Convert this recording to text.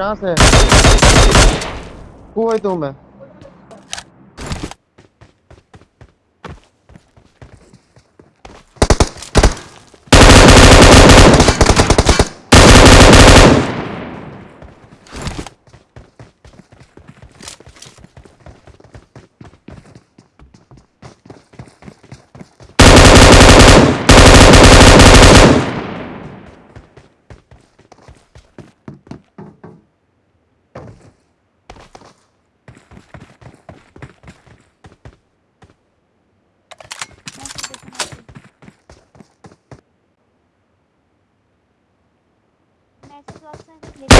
कहाँ से? हु है तुम Minecraft vlog